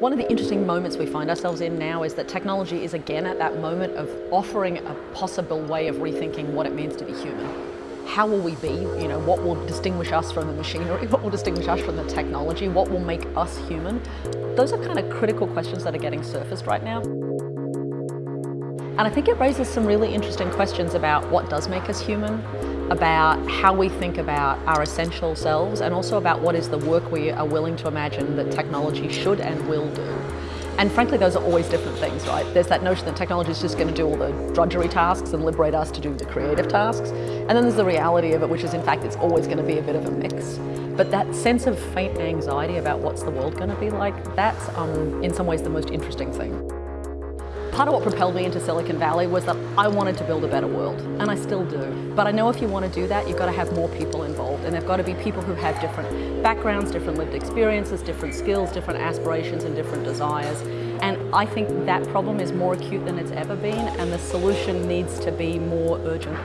One of the interesting moments we find ourselves in now is that technology is again at that moment of offering a possible way of rethinking what it means to be human. How will we be? You know, what will distinguish us from the machinery? What will distinguish us from the technology? What will make us human? Those are kind of critical questions that are getting surfaced right now. And I think it raises some really interesting questions about what does make us human, about how we think about our essential selves and also about what is the work we are willing to imagine that technology should and will do. And frankly, those are always different things, right? There's that notion that technology is just going to do all the drudgery tasks and liberate us to do the creative tasks. And then there's the reality of it, which is in fact, it's always going to be a bit of a mix. But that sense of faint anxiety about what's the world going to be like, that's um, in some ways the most interesting thing. Part of what propelled me into Silicon Valley was that I wanted to build a better world, and I still do. But I know if you want to do that, you've got to have more people involved, and they've got to be people who have different backgrounds, different lived experiences, different skills, different aspirations, and different desires. And I think that problem is more acute than it's ever been, and the solution needs to be more urgent.